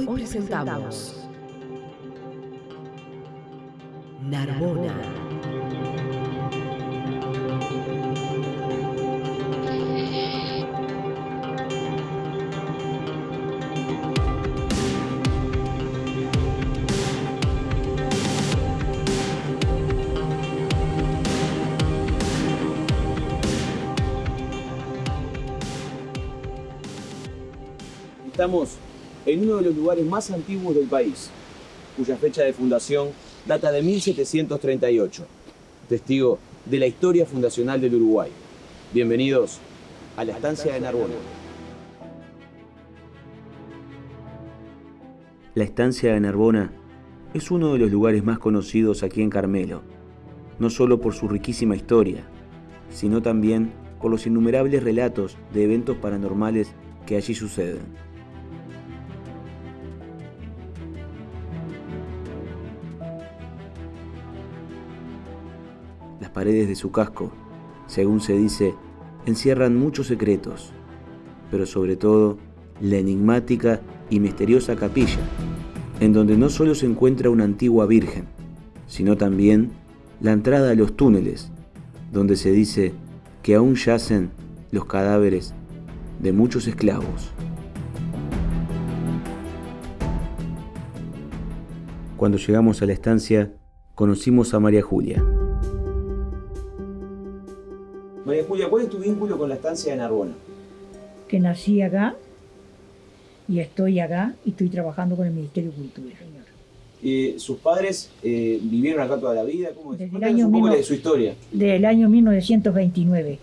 Hoy presentamos Narbona. Estamos en uno de los lugares más antiguos del país, cuya fecha de fundación data de 1738, testigo de la historia fundacional del Uruguay. Bienvenidos a la estancia de Narbona. La estancia de Narbona es uno de los lugares más conocidos aquí en Carmelo, no solo por su riquísima historia, sino también por los innumerables relatos de eventos paranormales que allí suceden. Paredes de su casco, según se dice, encierran muchos secretos, pero sobre todo la enigmática y misteriosa capilla, en donde no solo se encuentra una antigua virgen, sino también la entrada a los túneles, donde se dice que aún yacen los cadáveres de muchos esclavos. Cuando llegamos a la estancia, conocimos a María Julia. María Julia, ¿cuál es tu vínculo con la estancia de Narbona? que nací acá y estoy acá y estoy trabajando con el Ministerio de Cultura, señor. Eh, ¿Sus padres eh, vivieron acá toda la vida? ¿Cómo es? Desde el año un poco de su historia. Del año 1929.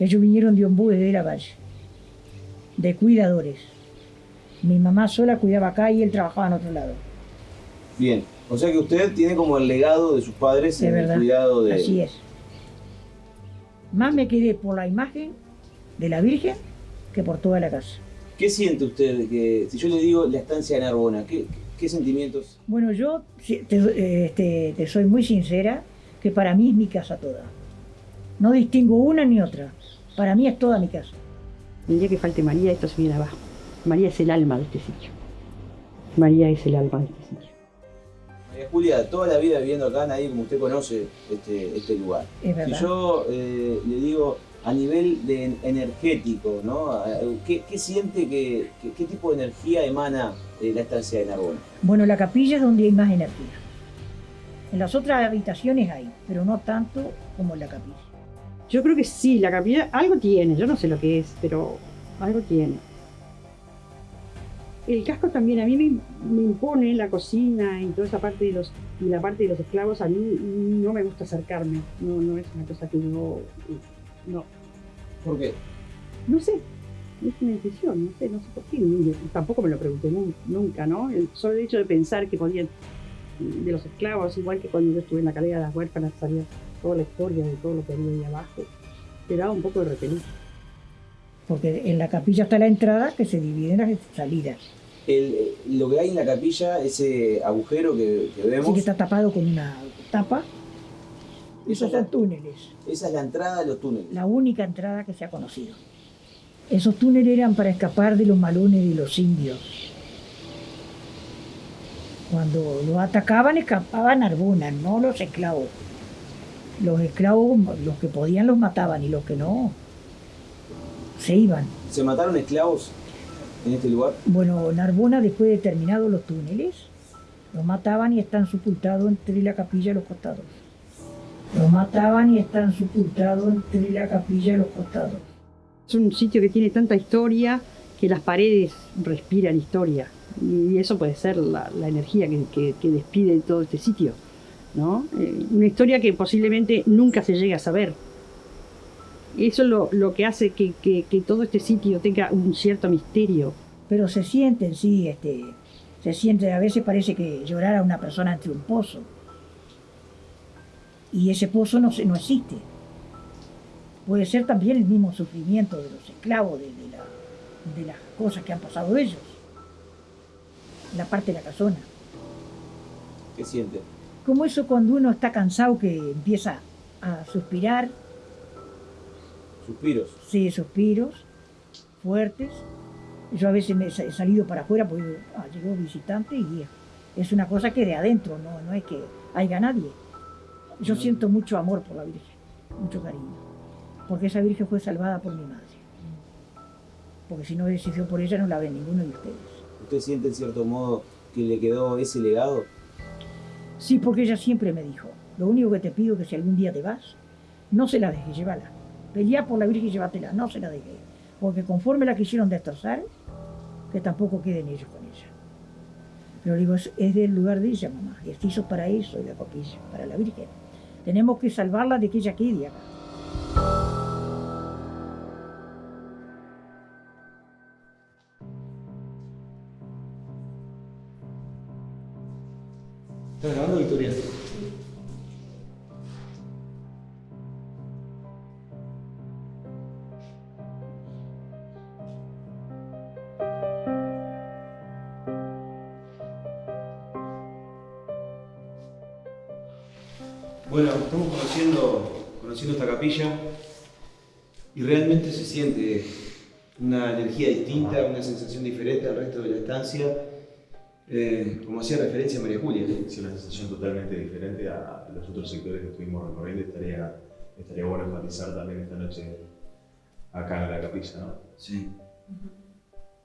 Ellos vinieron de Ombú, de la Valle, de cuidadores. Mi mamá sola cuidaba acá y él trabajaba en otro lado. Bien, o sea que usted tiene como el legado de sus padres en el cuidado de... Así es. Más me quedé por la imagen de la Virgen que por toda la casa. ¿Qué siente usted de que, si yo le digo la estancia de Narbona, qué, qué sentimientos? Bueno, yo te, este, te soy muy sincera que para mí es mi casa toda. No distingo una ni otra. Para mí es toda mi casa. El día que falte María, esto se viene abajo. María es el alma de este sitio. María es el alma de este sitio. María Julia, toda la vida viviendo acá, nadie como usted conoce este, este lugar. Es verdad. Si yo eh, le digo a nivel de en- energético, ¿no? Eh, ¿Qué, qué siente, que, que- qué tipo de energía emana eh, la estancia de Narbona? Bueno, la capilla es donde hay más energía. En las otras habitaciones hay, pero no tanto como en la capilla. Yo creo que sí, la capilla algo tiene, yo no sé lo que es, pero algo tiene. El casco también a mí me, me impone la cocina y toda esa parte de los y la parte de los esclavos a mí no me gusta acercarme, no, no es una cosa que yo no, ¿Por qué? no sé, es una intuición, no sé, no sé por qué, tampoco me lo pregunté nun- nunca, ¿no? El solo hecho de pensar que podían de los esclavos, igual que cuando yo estuve en la calera de las huérfanas, sabía toda la historia de todo lo que había ahí abajo, te daba un poco de repelús. Porque en la capilla está la entrada que se divide en las salidas. El, lo que hay en la capilla, ese agujero que, que vemos, Así que está tapado con una tapa. Eso Esos son túneles. esa es la entrada de los túneles. La única entrada que se ha conocido. Esos túneles eran para escapar de los malones de los indios. Cuando los atacaban, escapaban Arbona, no los esclavos. Los esclavos, los que podían los mataban y los que no, se iban. ¿Se mataron esclavos en este lugar? Bueno, en Arbona, después de terminados los túneles, los mataban y están sepultados entre la capilla y los costados. Los mataban y están sepultados entre la capilla y los costados. Es un sitio que tiene tanta historia que las paredes respiran historia. Y eso puede ser la, la energía que, que- que despide todo este sitio. ¿no? Eh, una historia que posiblemente nunca se llegue a saber. Eso es lo, lo que hace que, que- que todo este sitio tenga un cierto misterio. pero se sienten, sí, este, se siente, a veces parece que llorara una persona entre un pozo. Y ese pozo no, se- no existe. Puede ser también el mismo sufrimiento de los esclavos, de, de la- de las cosas que han pasado ellos. La parte de la casona. ¿Qué siente? Como eso cuando uno está cansado que empieza a suspirar, Suspiros. sí, suspiros fuertes, Yo a veces me he salido para afuera porque ah, llegó visitante y es una cosa que de adentro, no, no es que haya nadie. Yo siento mucho amor por la Virgen, mucho cariño, porque esa Virgen fue salvada por mi madre. Porque si no sido por ella no la ve ninguno de ustedes. ¿Usted siente en cierto modo que le quedó ese legado? Sí, porque ella siempre me dijo, lo único que te pido es que si algún día te vas, no se la dejes, llévala. Pelea por la Virgen y llévatela, no se la dejes. Porque conforme la quisieron destrozar, que tampoco queden ellos con ella. Pero digo, es, del lugar de ella, mamá. Y esto hizo para eso, y la copilla, para la Virgen. Tenemos que salvarla de que ella quede acá. Distinta, una sensación diferente al resto de la estancia, eh, como hacía referencia María Julia. Sí, una sensación totalmente diferente a los otros sectores que estuvimos recorriendo. Estaría, estaría bueno enfatizar también esta noche acá en la capilla, ¿no? Sí.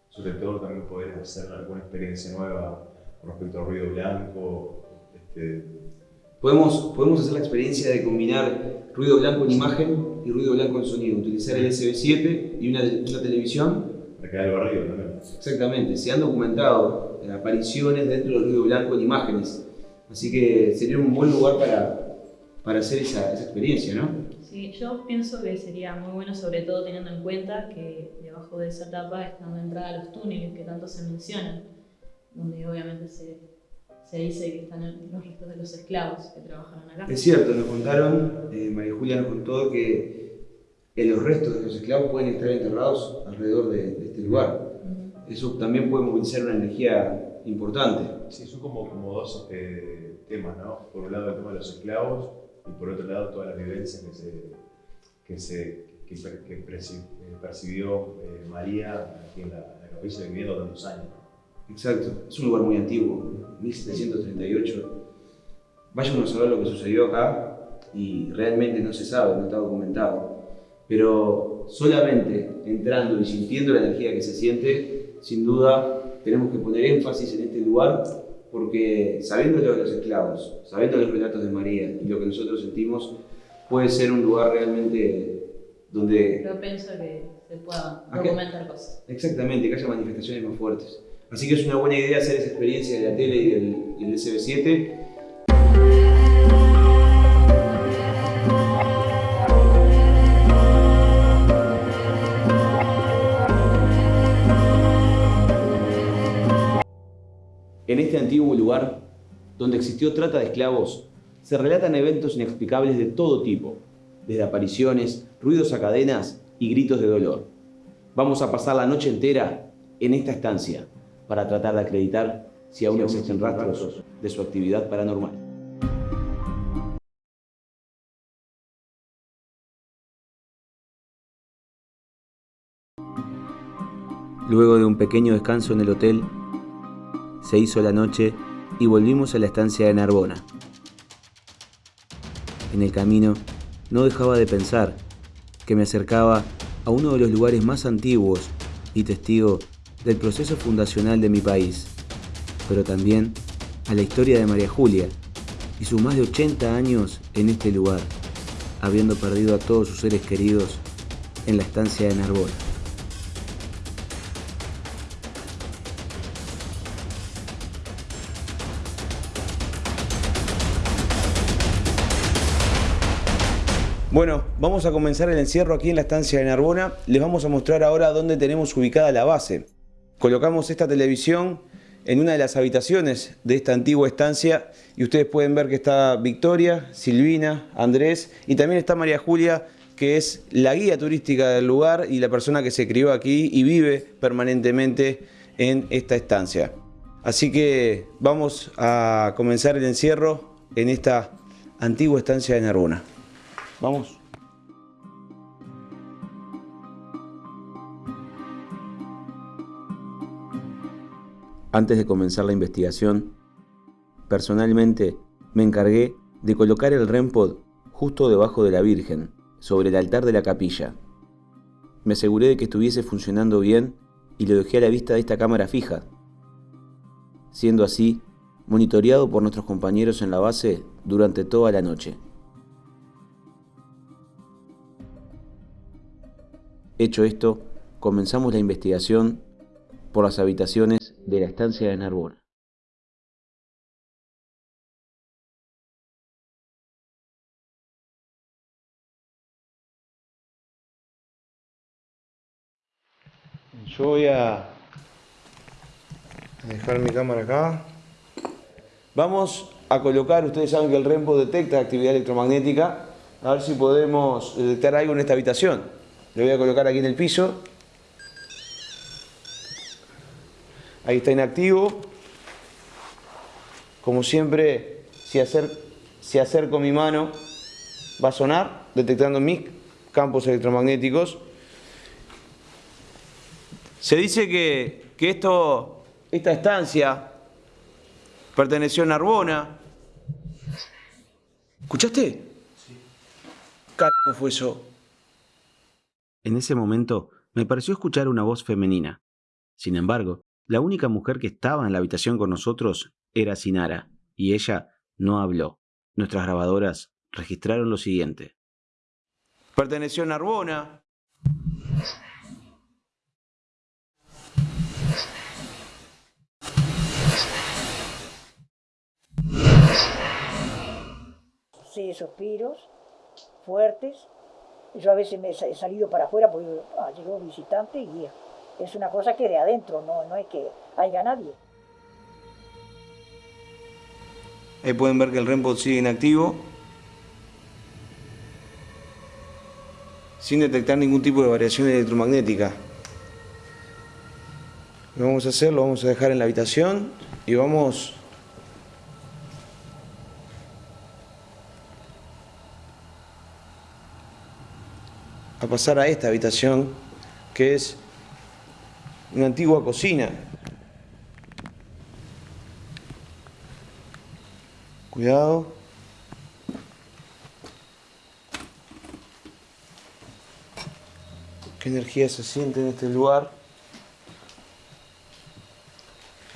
Sobre todo también poder hacer alguna experiencia nueva con respecto al ruido blanco, este, Podemos, podemos hacer la experiencia de combinar ruido blanco en imagen y ruido blanco en sonido, utilizar el SB7 y una, una televisión. Acá del barrio también. Exactamente, se han documentado apariciones dentro del ruido blanco en imágenes, así que sería un buen lugar para, para hacer esa, esa experiencia, ¿no? Sí, yo pienso que sería muy bueno, sobre todo teniendo en cuenta que debajo de esa tapa están la entrada a los túneles que tanto se mencionan, donde obviamente se se dice que están los restos de los esclavos que trabajaron acá. Es cierto, nos contaron, eh, María Julia nos contó que los restos de los esclavos pueden estar enterrados alrededor de, este lugar. Eso también puede movilizar una energía importante. Sí, son como, como dos eh, temas, ¿no? Por un lado el tema de los esclavos y por otro lado todas las vivencias que se, que se que, eh, percibió María aquí en la, en la capilla viviendo tantos años. Exacto, es un lugar muy antiguo, 1738. Vaya uno a saber lo que sucedió acá y realmente no se sabe, no está documentado. Pero solamente entrando y sintiendo la energía que se siente, sin duda tenemos que poner énfasis en este lugar porque sabiendo lo de los esclavos, sabiendo los relatos de María y lo que nosotros sentimos, puede ser un lugar realmente donde... Yo pienso que se puedan documentar cosas. Exactamente, que haya manifestaciones más fuertes. Así que es una buena idea hacer esa experiencia de la tele y del, SB7. En este antiguo lugar, donde existió trata de esclavos, se relatan eventos inexplicables de todo tipo, desde apariciones, ruidos a cadenas y gritos de dolor. Vamos a pasar la noche entera en esta estancia, para tratar de acreditar si aún existen rastros de su actividad paranormal. Luego de un pequeño descanso en el hotel, se hizo la noche y volvimos a la estancia de Narbona. En el camino no dejaba de pensar que me acercaba a uno de los lugares más antiguos y testigo del proceso fundacional de mi país, pero también a la historia de María Julia y sus más de 80 años en este lugar, habiendo perdido a todos sus seres queridos en la estancia de Narbona. Bueno, vamos a comenzar el encierro aquí en la estancia de Narbona. Les vamos a mostrar ahora dónde tenemos ubicada la base. Colocamos esta televisión en una de las habitaciones de esta antigua estancia y ustedes pueden ver que está Victoria, Silvina, Andrés y también está María Julia que es la guía turística del lugar y la persona que se crió aquí y vive permanentemente en esta estancia. Así que vamos a comenzar el encierro en esta antigua estancia de Narbona. Vamos. Antes de comenzar la investigación, personalmente me encargué de colocar el REMPOD justo debajo de la Virgen, sobre el altar de la capilla. Me aseguré de que estuviese funcionando bien y lo dejé a la vista de esta cámara fija. Siendo así, monitoreado por nuestros compañeros en la base durante toda la noche. Hecho esto, comenzamos la investigación por las habitaciones de la estancia de Narbona. Yo voy a dejar mi cámara acá. Vamos a colocar, ustedes saben que el REMPO detecta actividad electromagnética, a ver si podemos detectar algo en esta habitación. Lo voy a colocar aquí en el piso. Ahí está inactivo. Como siempre, si, si acerco mi mano, va a sonar, detectando mis campos electromagnéticos. Se dice que, que esto, esta estancia perteneció a Narbona. ¿Escuchaste? Sí. ¿Cómo fue eso? En ese momento me pareció escuchar una voz femenina. Sin embargo, la única mujer que estaba en la habitación con nosotros era Sinara, y ella no habló. Nuestras grabadoras registraron lo siguiente. Perteneció a Narbona. Sí, suspiros fuertes yo a veces me he salido para afuera porque ah, llegó visitante y es una cosa que de adentro, no, no es que haya nadie. Ahí pueden ver que el REMPOD sigue inactivo. Sin detectar ningún tipo de variación electromagnética. Lo vamos a hacer, lo vamos a dejar en la habitación y vamos a pasar a esta habitación que es una antigua cocina. Cuidado. ¿Qué energía se siente en este lugar?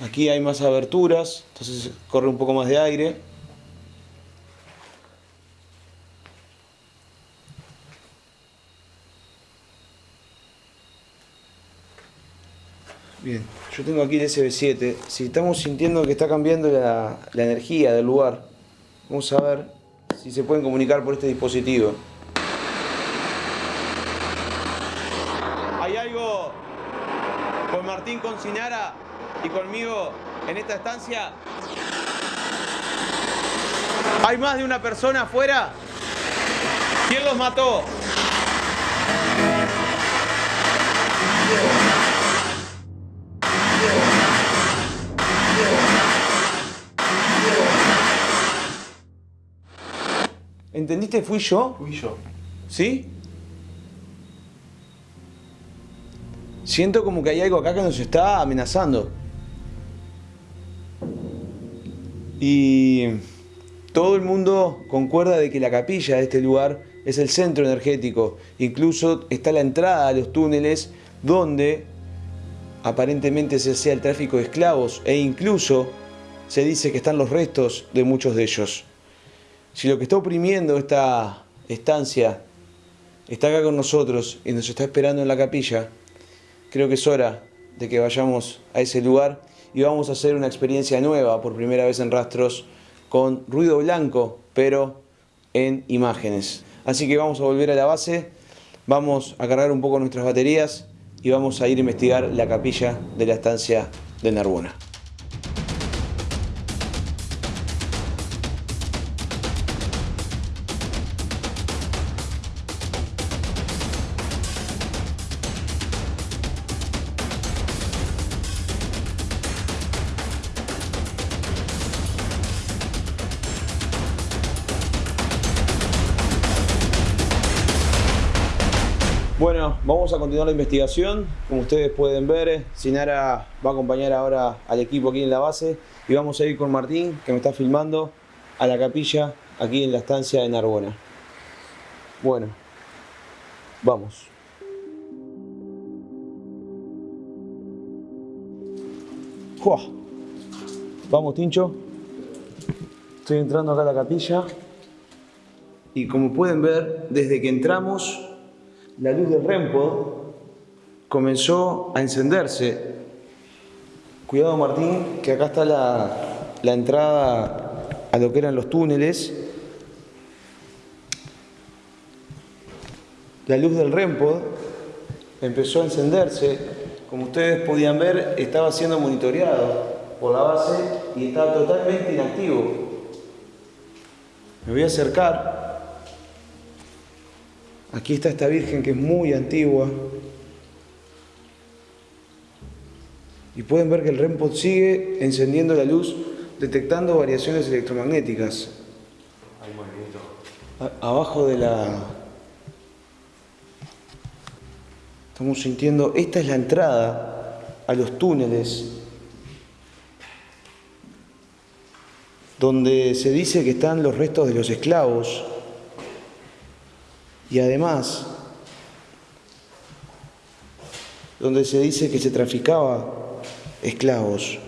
Aquí hay más aberturas, entonces corre un poco más de aire. Bien, yo tengo aquí el SB7. Si estamos sintiendo que está cambiando la, energía del lugar, vamos a ver si se pueden comunicar por este dispositivo. ¿Hay algo con Martín Concinara y conmigo en esta estancia? ¿Hay más de una persona afuera? ¿Quién los mató? ¿Entendiste? ¿Fui yo? Fui yo. ¿Sí? Siento como que hay algo acá que nos está amenazando. Y todo el mundo concuerda de que la capilla de este lugar es el centro energético. Incluso está la entrada a los túneles donde aparentemente se hacía el tráfico de esclavos e incluso se dice que están los restos de muchos de ellos. Si lo que está oprimiendo esta estancia está acá con nosotros y nos está esperando en la capilla, creo que es hora de que vayamos a ese lugar y vamos a hacer una experiencia nueva por primera vez en rastros con ruido blanco, pero en imágenes. Así que vamos a volver a la base, vamos a cargar un poco nuestras baterías y vamos a ir a investigar la capilla de la estancia de Narbona. Continuar la investigación. Como ustedes pueden ver, Sinara va a acompañar ahora al equipo aquí en la base y vamos a ir con Martín, que me está filmando, a la capilla aquí en la estancia de Narbona. Bueno, vamos. ¡Fua! Vamos, Tincho. Estoy entrando acá a la capilla. Y como pueden ver, desde que entramos, la luz del REMPOD comenzó a encenderse. Cuidado, Martín, que acá está la, la entrada a lo que eran los túneles. La luz del REMPOD empezó a encenderse. Como ustedes podían ver, estaba siendo monitoreado por la base y estaba totalmente inactivo. Me voy a acercar. Aquí está esta virgen que es muy antigua. Y pueden ver que el REMPOD sigue encendiendo la luz, detectando variaciones electromagnéticas. A- abajo de la... Estamos sintiendo... Esta es la entrada a los túneles donde se dice que están los restos de los esclavos y además donde se dice que se traficaba esclavos.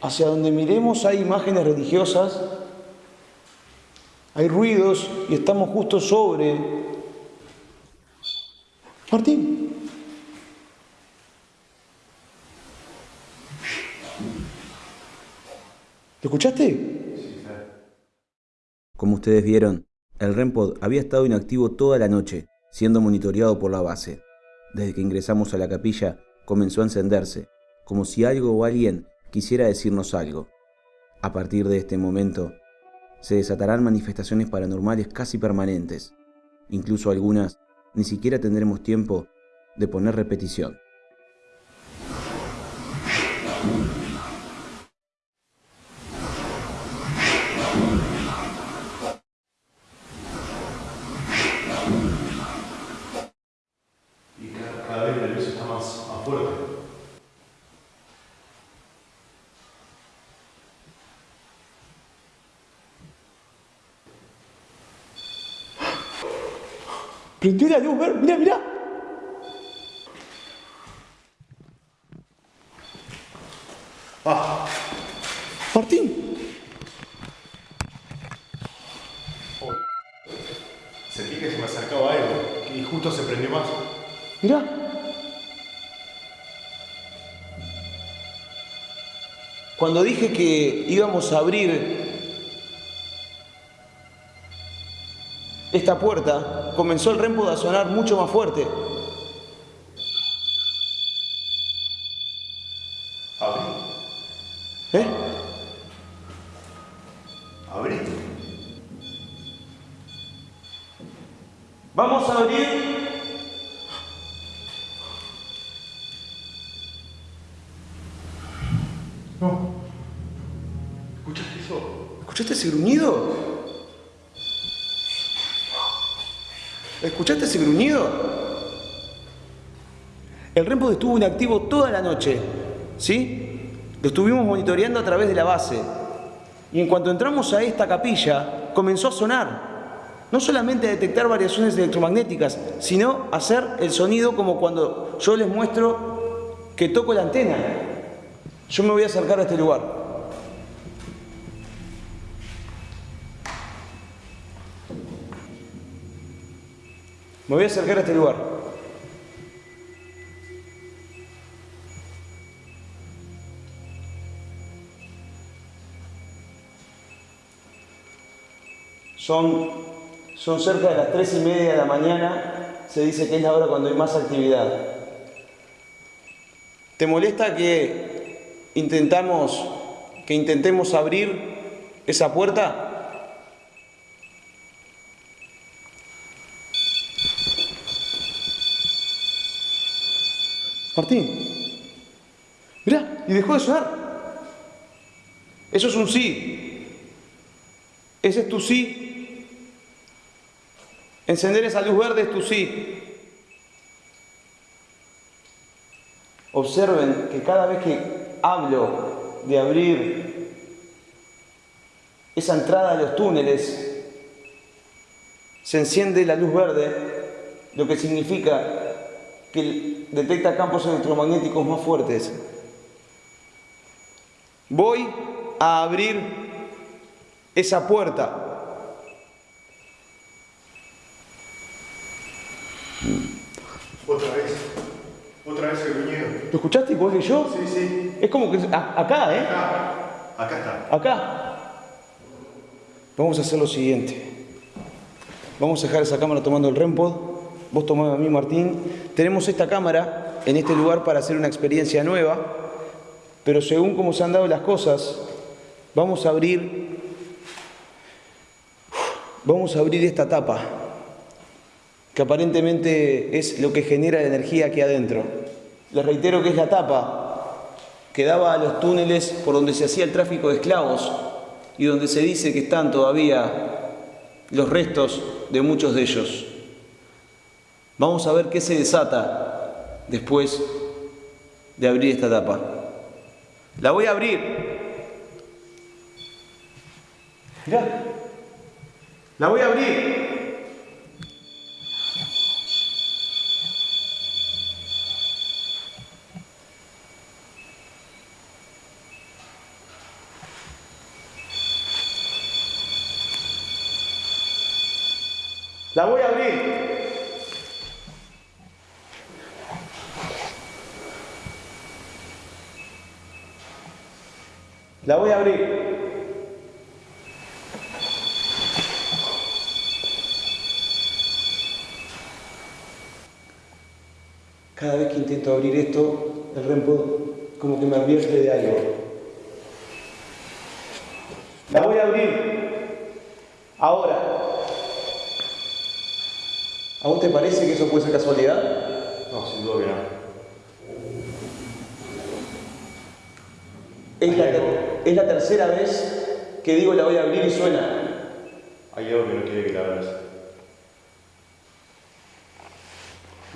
Hacia donde miremos hay imágenes religiosas, hay ruidos y estamos justo sobre... Martín. ¿Lo escuchaste? Como ustedes vieron, el REMPOD había estado inactivo toda la noche, siendo monitoreado por la base. Desde que ingresamos a la capilla, comenzó a encenderse, como si algo o alguien quisiera decirnos algo. A partir de este momento, se desatarán manifestaciones paranormales casi permanentes. Incluso algunas ni siquiera tendremos tiempo de poner repetición. Prendió la luz, ver, mirá, mirá. ¡Ah! Martín, Sentí que se me acercaba algo y justo se prendió más. mirá. Cuando dije que íbamos a abrir esta puerta, comenzó el rempo a sonar mucho más fuerte. Abrí, ¿Eh? abrí. Vamos a abrir. No. ¿Escuchaste eso? ¿Escuchaste ese gruñido? ¿Escuchaste ese gruñido? El REMPOD estuvo inactivo toda la noche, ¿sí? Lo estuvimos monitoreando a través de la base. Y en cuanto entramos a esta capilla, comenzó a sonar. No solamente a detectar variaciones electromagnéticas, sino a hacer el sonido como cuando yo les muestro que toco la antena. Yo me voy a acercar a este lugar. Me voy a acercar a este lugar. Son, son cerca de las tres y media de la mañana. Se dice que es la hora cuando hay más actividad. ¿Te molesta que intentamos que intentemos abrir esa puerta? Martín. Mirá, y dejó de sonar. Eso es un sí. Ese es tu sí. Encender esa luz verde es tu sí. Observen que cada vez que hablo de abrir esa entrada a los túneles, se enciende la luz verde, lo que significa que detecta campos electromagnéticos más fuertes. Voy a abrir esa puerta. Otra vez. Otra vez el gruñido. ¿Lo escuchaste igual que yo? Sí, sí. Es como que a- acá, ¿eh? Acá. Acá está. Acá. Vamos a hacer lo siguiente. Vamos a dejar esa cámara tomando el REMPOD. Vos tomame a mí, Martín. Tenemos esta cámara en este lugar para hacer una experiencia nueva. Pero según cómo se han dado las cosas, vamos a abrir. Vamos a abrir esta tapa. Que aparentemente es lo que genera la energía aquí adentro. Les reitero que es la tapa que daba a los túneles por donde se hacía el tráfico de esclavos y donde se dice que están todavía los restos de muchos de ellos. Vamos a ver qué se desata después de abrir esta tapa. La voy a abrir. Mirá. La voy a abrir. La voy a abrir. La voy a abrir. Cada vez que intento abrir esto, el REMPO como que me advierte de algo. La voy a abrir. Ahora. ¿A vos te parece que eso puede ser casualidad? No, sin duda que no. Es la, ter- es la tercera vez que digo la voy a abrir y suena. Hay algo que no quiere que la abras.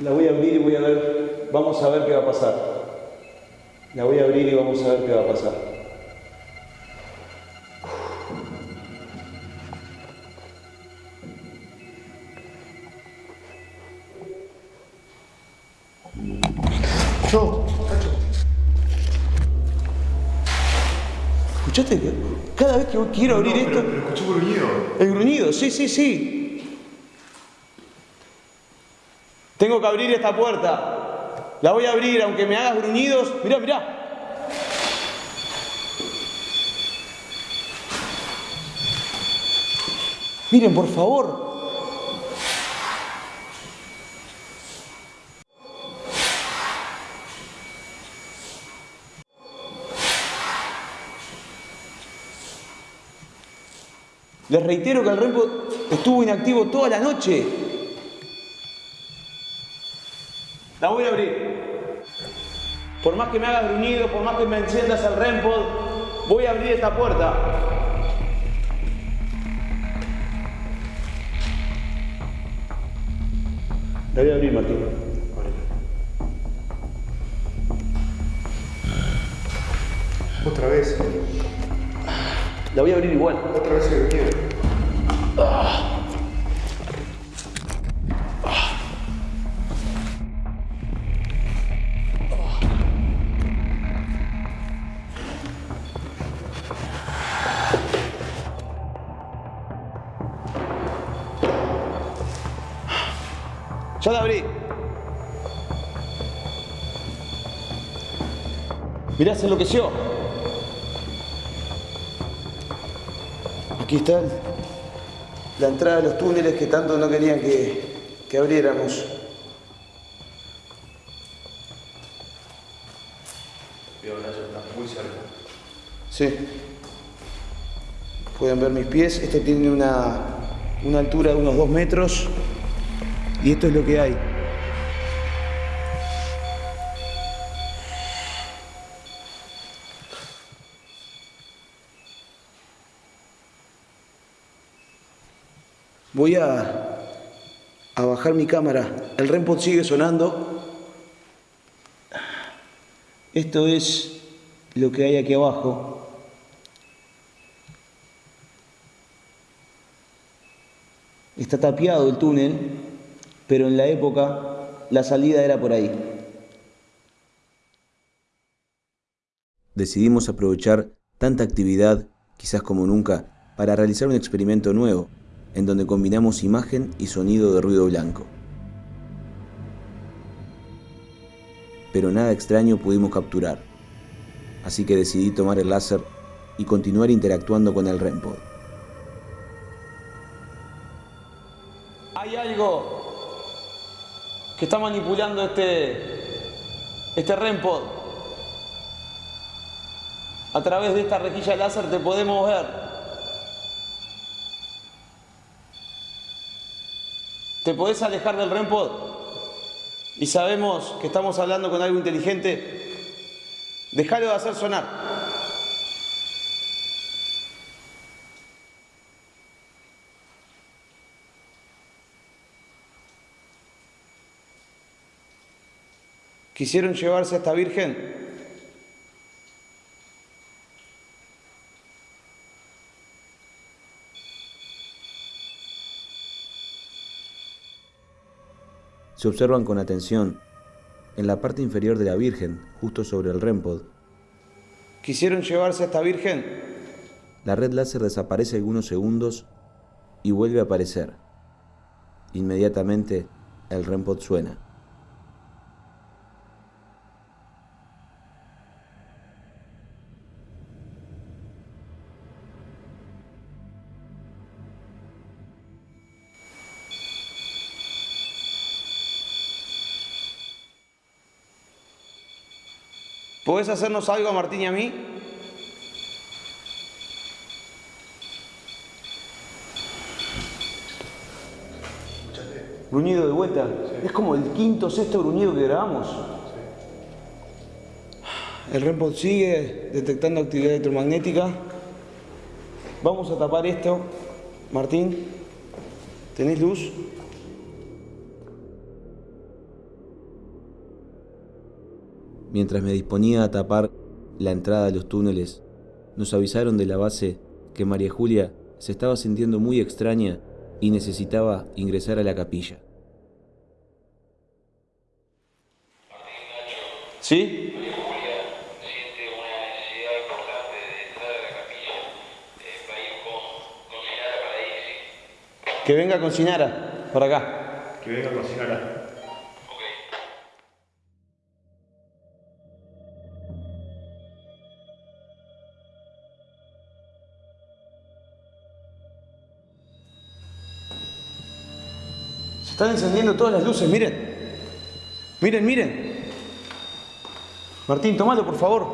La voy a abrir y voy a ver, vamos a ver qué va a pasar. La voy a abrir y vamos a ver qué va a pasar. Que quiero abrir no, esto, pero, gruñido. el gruñido, sí, sí, sí. Tengo que abrir esta puerta. La voy a abrir aunque me hagas gruñidos. Mirá, mirá. Miren, por favor. Les reitero que el REMPO estuvo inactivo toda la noche. La voy a abrir. Por más que me hagas gruñido, por más que me enciendas el REMPOD, voy a abrir esta puerta. La voy a abrir, Martín. Otra vez. La voy a abrir igual. Otra vez el gruñido. Ya la abrí. Mirá, se enloqueció. Aquí está la entrada de los túneles que tanto no querían que, que abriéramos. Veo Nacho, está muy cerca. Sí. Pueden ver mis pies. Este tiene una, una altura de unos dos metros. Y esto es lo que hay. Voy a, bajar mi cámara. El REMPOD sigue sonando. Esto es lo que hay aquí abajo. Está tapiado el túnel, pero en la época la salida era por ahí. Decidimos aprovechar tanta actividad, quizás como nunca, para realizar un experimento nuevo, en donde combinamos imagen y sonido de ruido blanco. Pero nada extraño pudimos capturar, así que decidí tomar el láser y continuar interactuando con el REMPOD. Hay algo que está manipulando este, este REMPOD. A través de esta rejilla láser te podemos ver. Te podés alejar del REMPOD y sabemos que estamos hablando con algo inteligente. Dejalo de hacer sonar. ¿Quisieron llevarse a esta virgen? Se observan con atención en la parte inferior de la Virgen, justo sobre el REMPOD. ¿Quisieron llevarse a esta virgen? La red láser desaparece algunos segundos y vuelve a aparecer. Inmediatamente el REMPOD suena. ¿Podés hacernos algo a Martín y a mí? Gruñido de vuelta. Es como el quinto o sexto gruñido que grabamos. El REMPOD sigue detectando actividad electromagnética. Vamos a tapar esto. Martín, ¿tenés luz? Mientras me disponía a tapar la entrada de los túneles, nos avisaron de la base que María Julia se estaba sintiendo muy extraña y necesitaba ingresar a la capilla. ¿Sí? Que venga con Sinara, por acá. Que venga a cocinar. Están encendiendo todas las luces, miren. Miren, miren. Martín, tomalo, por favor.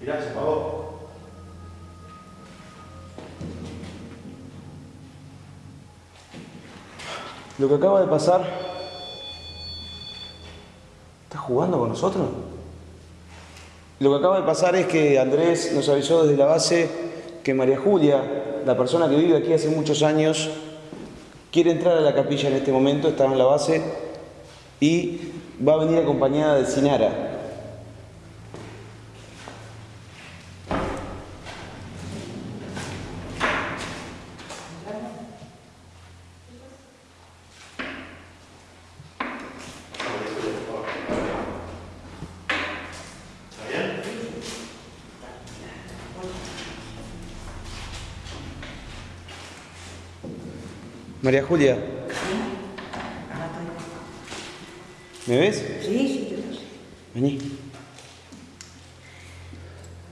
Mirá, se apagó. Lo que acaba de pasar. ¿Estás jugando con nosotros? Lo que acaba de pasar es que Andrés nos avisó desde la base que María Julia, la persona que vive aquí hace muchos años, quiere entrar a la capilla en este momento, está en la base y va a venir acompañada de Sinara. María Julia. ¿Me ves? Sí, sí, yo lo sé. Vení.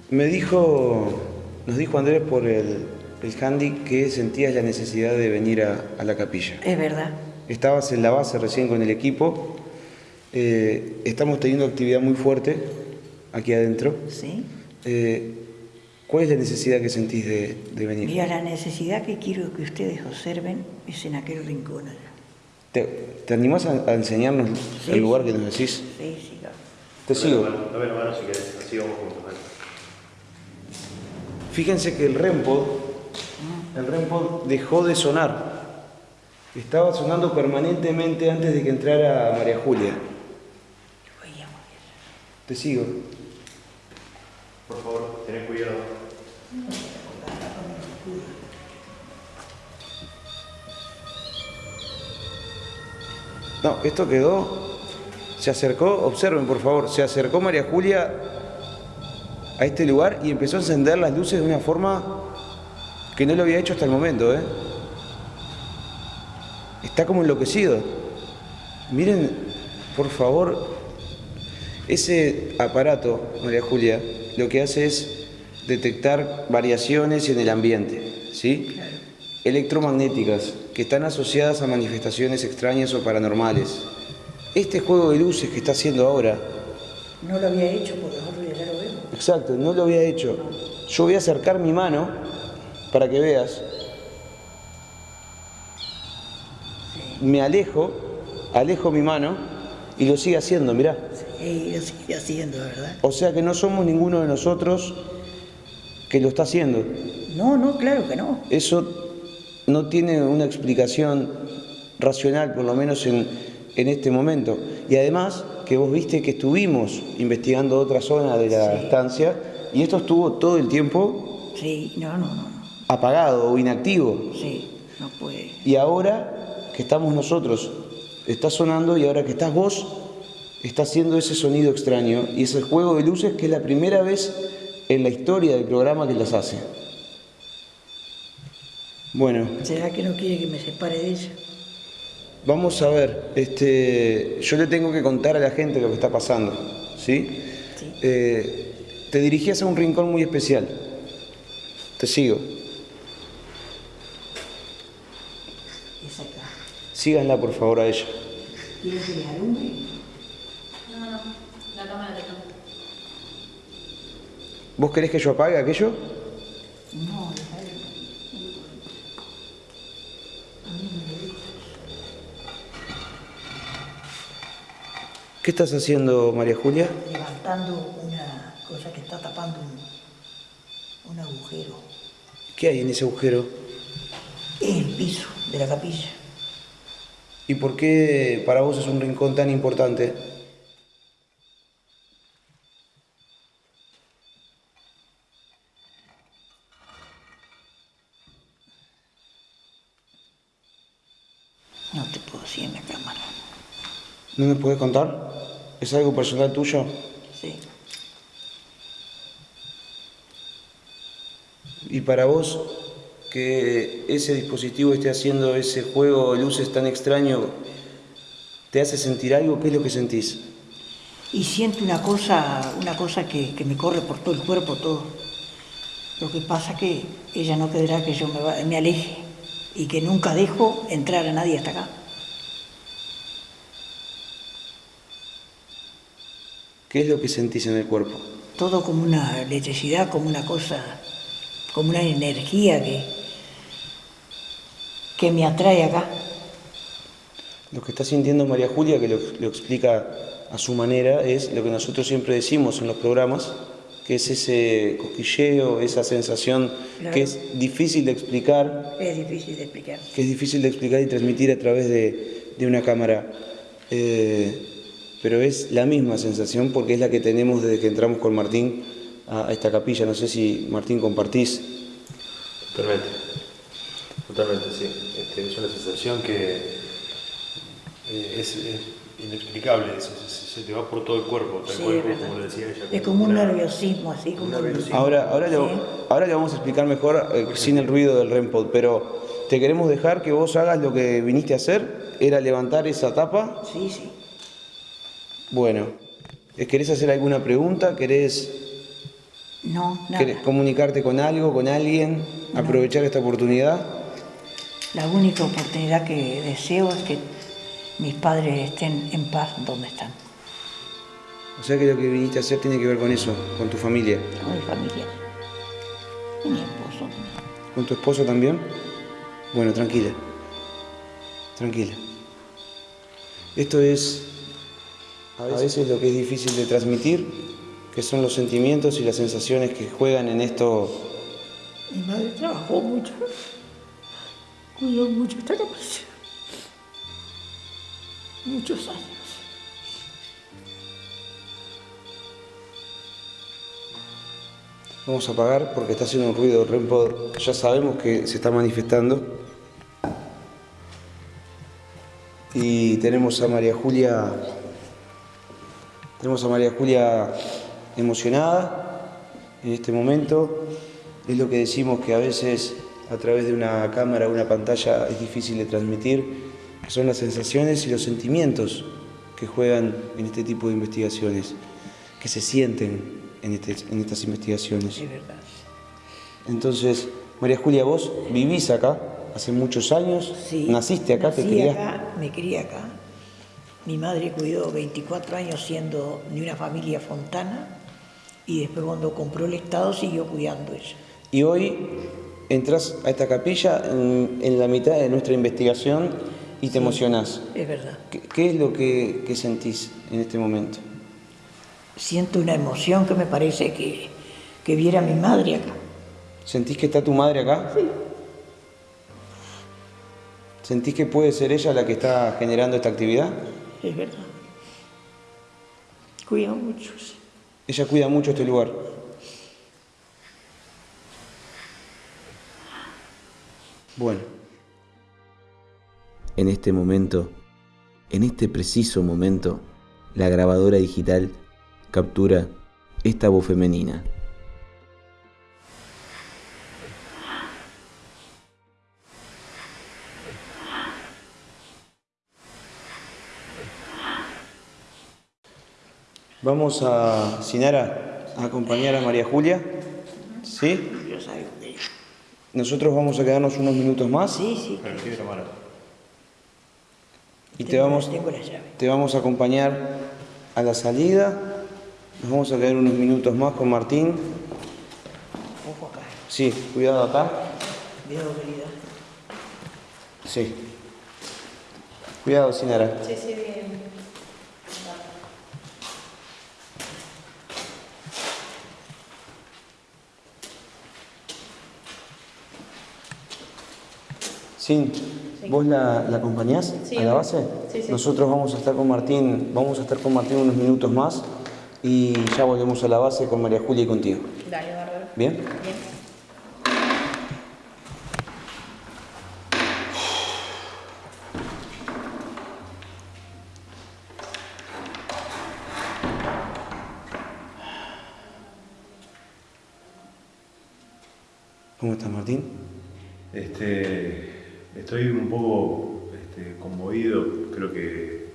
Me dijo, nos dijo Andrés por el, el handy que sentías la necesidad de venir a, a la capilla. Es verdad. Estabas en la base recién con el equipo. Eh, estamos teniendo actividad muy fuerte aquí adentro. Sí. Eh, ¿Cuál es la necesidad que sentís de, de venir? Mira, la necesidad que quiero que ustedes observen es en aquel rincón allá. ¿Te, te animás a, a enseñarnos Sí, el lugar sí. que nos decís? Sí, sí, claro. Te sigo. Dame la mano si querés, así vamos juntos. dale. Fíjense que el REMPOD, el REMPOD dejó de sonar. Estaba sonando permanentemente antes de que entrara María Julia. Te sigo. Por favor, tened cuidado. No, esto quedó. Se acercó, observen por favor, se acercó María Julia a este lugar y empezó a encender las luces de una forma que no lo había hecho hasta el momento, ¿eh? Está como enloquecido. Miren, por favor, ese aparato, María Julia, lo que hace es detectar variaciones en el ambiente, ¿sí? Electromagnéticas que están asociadas a manifestaciones extrañas o paranormales. Este juego de luces que está haciendo ahora, No lo había hecho porque nosotros ya lo vemos. exacto, no lo había hecho. Yo voy a acercar mi mano para que veas. Me alejo, alejo mi mano y lo sigue haciendo, mirá. Y lo sigue haciendo, ¿verdad? O sea que no somos ninguno de nosotros que lo está haciendo. No, no, claro que no. Eso no tiene una explicación racional, por lo menos en, en este momento. Y además que vos viste que estuvimos investigando otra zona de la estancia y esto estuvo todo el tiempo Sí, no, no, no. no. apagado o inactivo. Sí, no puede. Y ahora que estamos nosotros, está sonando y ahora que estás vos, está haciendo ese sonido extraño y ese juego de luces que es la primera vez en la historia del programa que las hace. Bueno, ¿Será que no quiere que me separe de ella? vamos a ver, este, yo le tengo que contar a la gente lo que está pasando, ¿sí? Sí. Eh, te dirigías a un rincón muy especial. Te sigo. Es acá. Síganla por favor a ella. ¿Quiere que le alumbre? No, no, la cámara te cambia. ¿Vos querés que yo apague aquello? No. ¿Qué estás haciendo, María Julia? Levantando una cosa que está tapando un, un agujero ¿Qué hay en ese agujero? en el piso de la capilla. ¿Y por qué para vos es un rincón tan importante? No te puedo decir en la cámara. ¿No me puedes contar? ¿Es algo personal tuyo? Sí. ¿Y para vos que ese dispositivo esté haciendo ese juego de luces tan extraño, te hace sentir algo? ¿Qué es lo que sentís? Y siento una cosa, una cosa que, que me corre por todo el cuerpo, todo. Lo que pasa que ella no querrá que yo me, me aleje y que nunca dejo entrar a nadie hasta acá. ¿Qué es lo que sentís en el cuerpo? Todo como una electricidad, como una cosa, como una energía que, que me atrae acá. Lo que está sintiendo María Julia, que lo, lo explica a su manera, es lo que nosotros siempre decimos en los programas, que es ese cosquilleo, esa sensación Claro. que es difícil de explicar, Es difícil de explicar. que es difícil de explicar y transmitir a través de, de una cámara. Eh, pero es la misma sensación porque es la que tenemos desde que entramos con Martín a, esta capilla. No sé si Martín compartís. Totalmente. Totalmente, sí. Este, es una sensación que eh, es, es inexplicable. Se, se- se te va por todo el cuerpo, tal Sí, cual es como, lo decía ella. Es como un nerviosismo, así como un nerviosismo. Ahora, ahora, le, Sí. ahora le vamos a explicar mejor eh, sin el ruido del REMPOD, pero te queremos dejar que vos hagas lo que viniste a hacer, era levantar esa tapa. Sí, sí. Bueno, eh, ¿querés hacer alguna pregunta? ¿Querés, No, querés nada. comunicarte con algo, con alguien? ¿Aprovechar esta oportunidad? La única oportunidad que deseo es que mis padres estén en paz donde están, O sea que lo que viniste a hacer tiene que ver con eso, con tu familia. con mi familia. Y mi esposo. ¿Con tu esposo también? Bueno, tranquila. Tranquila. Esto es a veces lo que es difícil de transmitir, que son los sentimientos y las sensaciones que juegan en esto. Mi madre trabajó mucho, cuidó mucho esta capilla. muchos años. Vamos a apagar porque está haciendo un ruido. Rempo, ya sabemos que se está manifestando. Y tenemos a María Julia. Tenemos a María Julia emocionada en este momento. Es lo que decimos que a veces a través de una cámara o una pantalla es difícil de transmitir, que son las sensaciones y los sentimientos que juegan en este tipo de investigaciones, que se sienten en, este- en estas investigaciones. Es verdad. Entonces, María Julia, vos vivís acá hace muchos años, Sí, naciste acá, te nací criaste. acá, me crié acá. Mi madre cuidó 24 años siendo de una familia fontana y después cuando compró el Estado siguió cuidando ella. Y hoy entras a esta capilla en, en la mitad de nuestra investigación y te emocionás. Es verdad. ¿Qué, qué es lo que, que sentís en este momento? Siento una emoción que me parece que, que viera a mi madre acá. ¿Sentís que está tu madre acá? Sí. ¿Sentís que puede ser ella la que está generando esta actividad? Es verdad. Cuida mucho. sí. Ella cuida mucho este lugar. Bueno. En este momento, en este preciso momento, la grabadora digital captura esta voz femenina. Vamos a, Sinara, a acompañar a María Julia. ¿Sí? Nosotros vamos a quedarnos unos minutos más Sí, sí. Y te vamos, Tengo la llave. te vamos a acompañar a la salida. Nos vamos a quedar unos minutos más con Martín. Ojo acá. Sí, cuidado acá. Cuidado, querida. Sí. Cuidado, Sinara. Sí, sí, bien. Sin, ¿vos la, la acompañás Sí, a la base? sí, sí. Nosotros vamos a estar con Martín, vamos a estar con Martín unos minutos más y ya volvemos a la base con María Julia y contigo. Dale, bárbaro. ¿Bien? Bien. ¿Cómo estás, Martín? Estoy un poco este, conmovido, creo que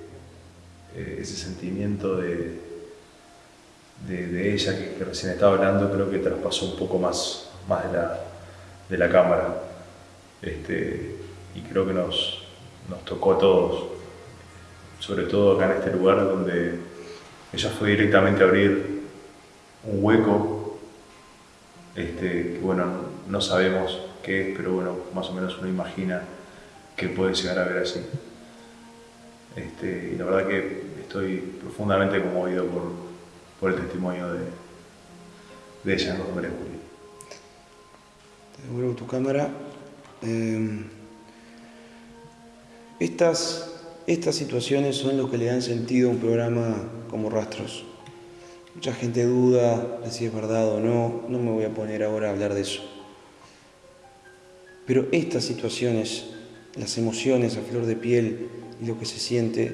eh, ese sentimiento de, de, ella que, que recién estaba hablando, creo que traspasó un poco más, más de, la, de la cámara. Este, y creo que nos, nos tocó a todos, sobre todo acá en este lugar donde ella fue directamente a abrir un hueco este, que bueno, no sabemos qué es, pero bueno, más o menos uno imagina que puede llegar a ver así. Este, y la verdad que estoy profundamente conmovido por, por el testimonio de, de ella, Julia. Te devuelvo tu cámara. Eh, estas, estas situaciones son lo que le dan sentido a un programa como Rastros. Mucha gente duda de si es verdad o no, no me voy a poner ahora a hablar de eso. Pero estas situaciones, las emociones a flor de piel y lo que se siente,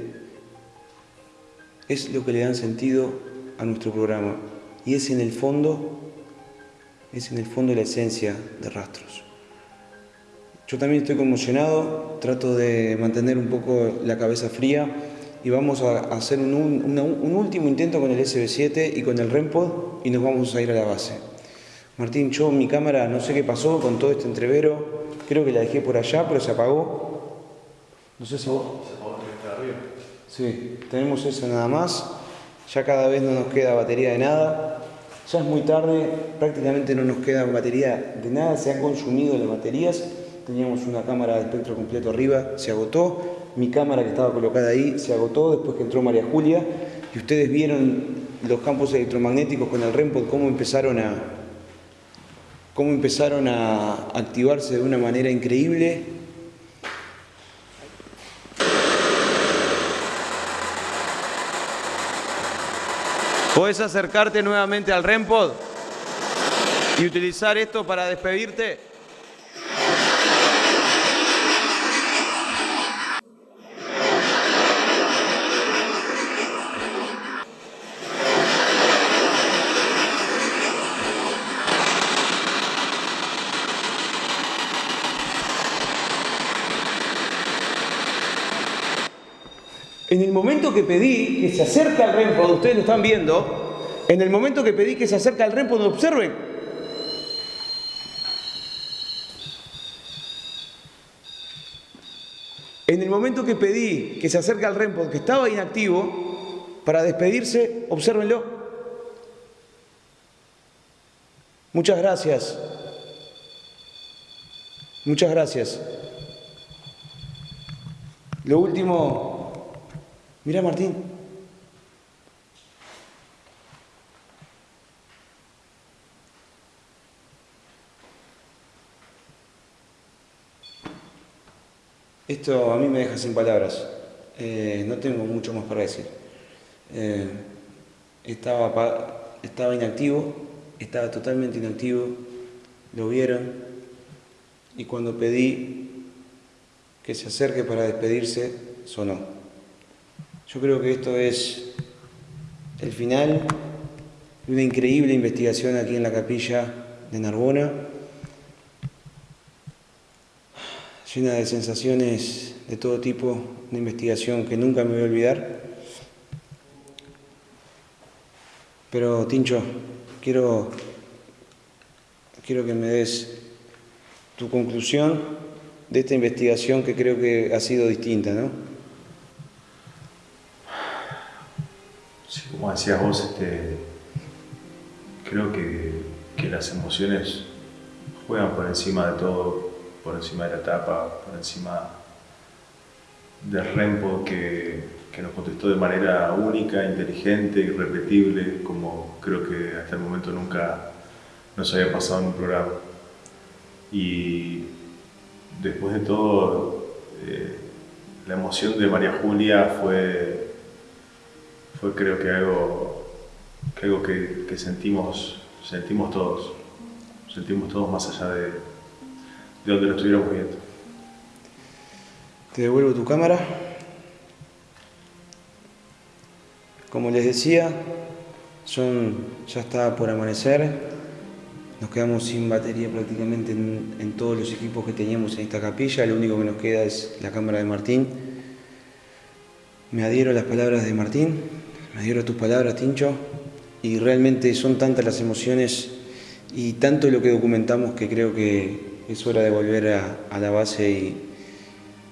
es lo que le dan sentido a nuestro programa. Y es en el fondo, es en el fondo la esencia de Rastros. Yo también estoy conmocionado, trato de mantener un poco la cabeza fría y vamos a hacer un, último intento con el SB7 y con el REMPOD y nos vamos a ir a la base. Martín, yo mi cámara no sé qué pasó con todo este entrevero, creo que la dejé por allá, pero se apagó. No sé si vos... Sí, tenemos eso nada más. Ya cada vez no nos queda batería de nada. Ya es muy tarde, prácticamente no nos queda batería de nada, se han consumido las baterías. Teníamos una cámara de espectro completo arriba, se agotó. Mi cámara que estaba colocada ahí se agotó después que entró María Julia. Y ustedes vieron los campos electromagnéticos con el REMPOD, cómo empezaron a, cómo empezaron a activarse de una manera increíble. ¿Puedes acercarte nuevamente al REMPOD y utilizar esto para despedirte? En el momento que pedí que se acerque al REMPOD, ustedes lo están viendo, en el momento que pedí que se acerque al REMPOD, observen, En el momento que pedí que se acerque al REMPOD, que estaba inactivo, para despedirse, obsérvenlo. Muchas gracias. Muchas gracias. Lo último, mira Martín. Esto a mí me deja sin palabras. Eh, no tengo mucho más para decir. Eh, estaba, estaba inactivo, estaba totalmente inactivo, lo vieron y cuando pedí que se acerque para despedirse, sonó. Yo creo que esto es el final de una increíble investigación aquí en la capilla de Narbona, llena de sensaciones de todo tipo, una investigación que nunca me voy a olvidar. Pero Tincho, quiero, quiero que me des tu conclusión de esta investigación que creo que ha sido distinta, ¿no? Sí, como decías vos, este, creo que, que las emociones juegan por encima de todo, por encima de la etapa, por encima del Rempo que, que nos contestó de manera única, inteligente, irrepetible, como creo que hasta el momento nunca nos había pasado en un programa. Y después de todo, eh, la emoción de María Julia fue, fue creo que algo, que, algo que, sentimos, sentimos todos, sentimos todos más allá de, de donde lo estuviéramos viendo. Te devuelvo tu cámara. Como les decía, son, ya está por amanecer. Nos quedamos sin batería prácticamente en, en todos los equipos que teníamos en esta capilla. Lo único que nos queda es la cámara de Martín. Me adhiero a las palabras de Martín, me adhiero a tus palabras, Tincho. Y realmente son tantas las emociones y tanto lo que documentamos que creo que es hora de volver a, la base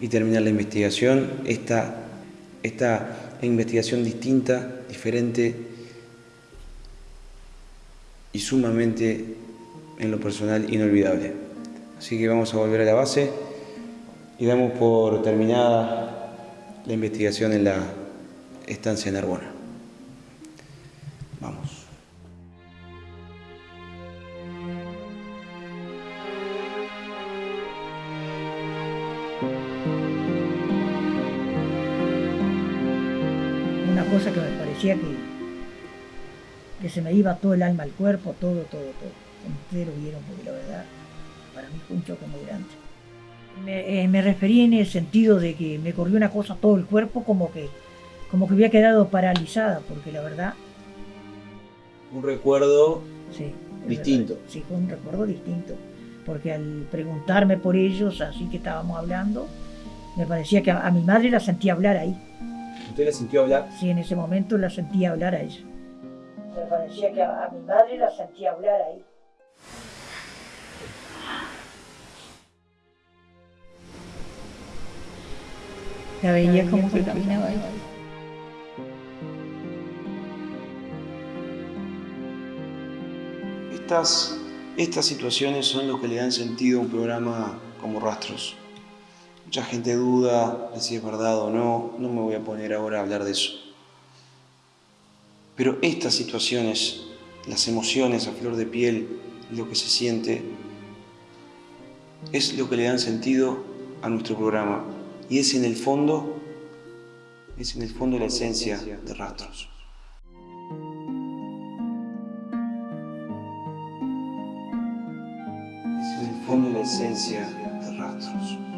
y, terminar la investigación. Esta, esta investigación distinta, diferente y sumamente, en lo personal, inolvidable. Así que vamos a volver a la base y damos por terminada la investigación en la estancia Narbona. Vamos. Que se me iba todo el alma al cuerpo, todo, todo, todo. Entero vieron, porque la verdad, para mí fue un choque muy grande. Me, eh, me referí en el sentido de que me corrió una cosa todo el cuerpo como que, como que había quedado paralizada, porque la verdad, Un recuerdo sí. Distinto. verdad. Sí, fue un recuerdo distinto. Porque al preguntarme por ellos, así que estábamos hablando, me parecía que a, a mi madre la sentía hablar ahí. ¿Usted la sintió hablar? Sí, en ese momento la sentía hablar a ella. Me parecía que a, a mi madre la sentía hablar ahí. La veía como que caminaba ahí. Estas, estas situaciones son lo que le dan sentido a un programa como Rastros. Mucha gente duda de si es verdad o no, no me voy a poner ahora a hablar de eso. Pero estas situaciones, las emociones a flor de piel, lo que se siente, es lo que le dan sentido a nuestro programa. Y es en el fondo, es en el fondo la esencia de Rastros. Es en el fondo la esencia de Rastros.